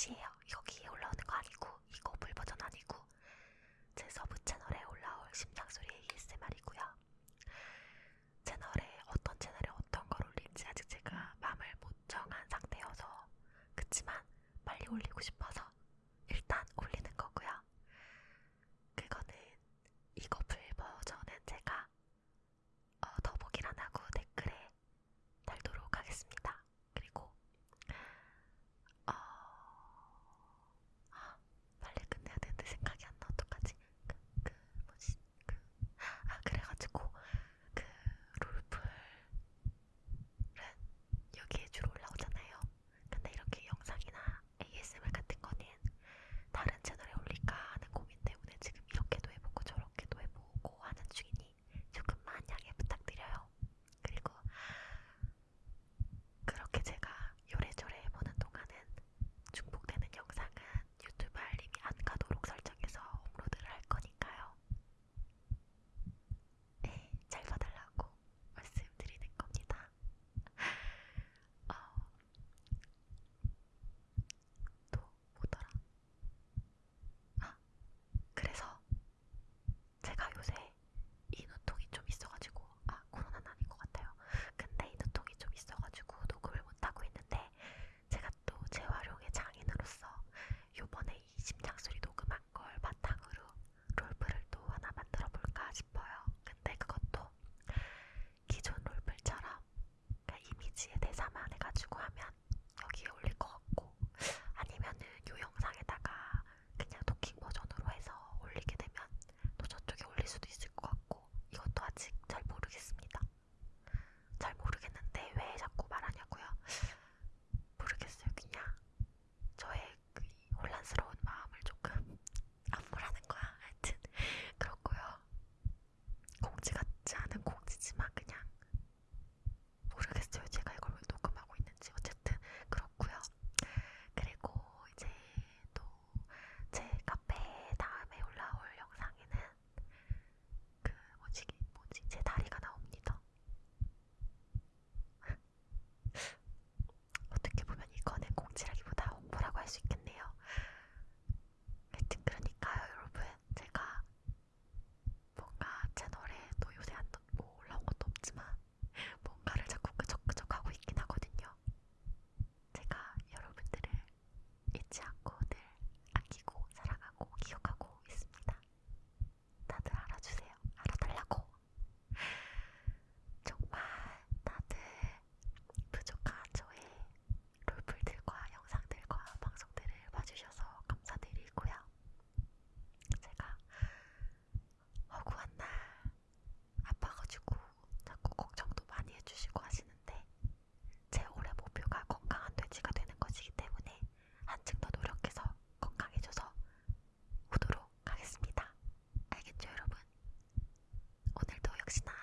컷이에요. 여기에 올라오는 거 아니고. しな